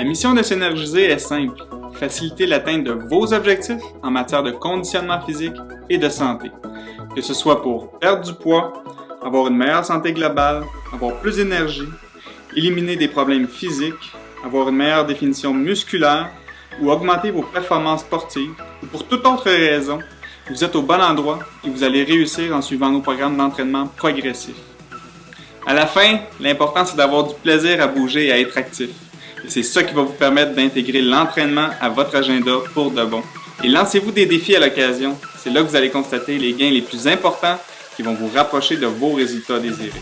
La mission de Synergiser est simple, faciliter l'atteinte de vos objectifs en matière de conditionnement physique et de santé. Que ce soit pour perdre du poids, avoir une meilleure santé globale, avoir plus d'énergie, éliminer des problèmes physiques, avoir une meilleure définition musculaire ou augmenter vos performances sportives ou pour toute autre raison, vous êtes au bon endroit et vous allez réussir en suivant nos programmes d'entraînement progressifs. À la fin, l'important c'est d'avoir du plaisir à bouger et à être actif. C'est ça qui va vous permettre d'intégrer l'entraînement à votre agenda pour de bon. Et lancez-vous des défis à l'occasion. C'est là que vous allez constater les gains les plus importants qui vont vous rapprocher de vos résultats désirés.